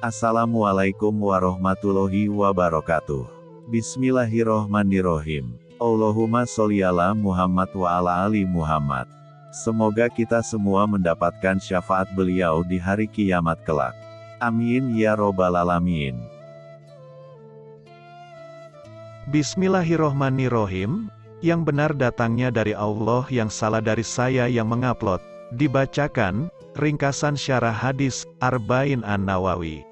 Assalamualaikum warahmatullahi wabarakatuh. Bismillahirrohmanirrohim. Allahumma sholli ala Muhammad wa ala ali Muhammad. Semoga kita semua mendapatkan syafaat beliau di hari kiamat kelak. Amin ya robbal alamin. Bismillahirrohmanirrohim. Yang benar datangnya dari Allah yang salah dari saya yang mengupload. Dibacakan, ringkasan syarah hadis, Arba'in An-Nawawi.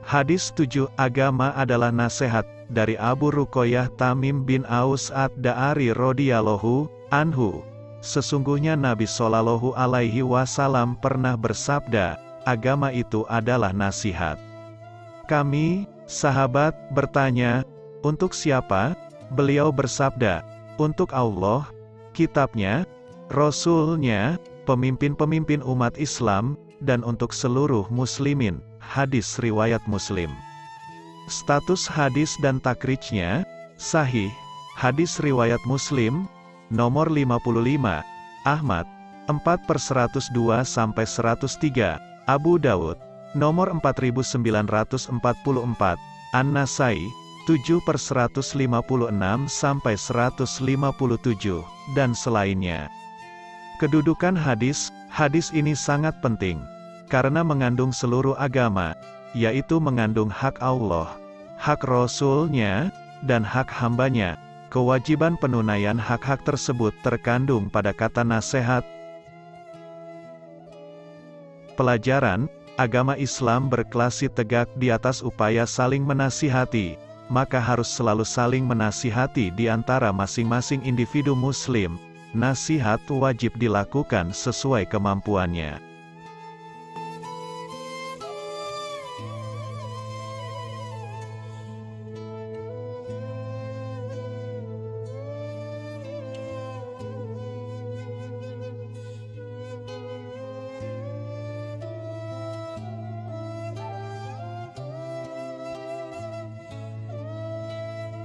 Hadis 7, agama adalah nasihat, dari Abu Rukoyah Tamim bin Aus ad-Da'ari radhiyallahu anhu. Sesungguhnya Nabi Shallallahu alaihi wasallam pernah bersabda, agama itu adalah nasihat. Kami, sahabat, bertanya, untuk siapa? Beliau bersabda, untuk Allah, kitabnya, Rasulnya, pemimpin-pemimpin umat Islam, dan untuk seluruh muslimin. Hadis Riwayat Muslim Status hadis dan takrijnya, sahih. Hadis Riwayat Muslim, nomor 55, Ahmad, 4 per 102 sampai 103, Abu Dawud, nomor 4944, An-Nasai, 7 per 156 sampai 157, dan selainnya. Kedudukan hadis, hadis ini sangat penting, karena mengandung seluruh agama, yaitu mengandung hak Allah, hak Rasulnya, dan hak hambanya. Kewajiban penunaian hak-hak tersebut terkandung pada kata nasihat. Pelajaran, agama Islam berklasi tegak di atas upaya saling menasihati, maka harus selalu saling menasihati di antara masing-masing individu muslim, nasihat wajib dilakukan sesuai kemampuannya.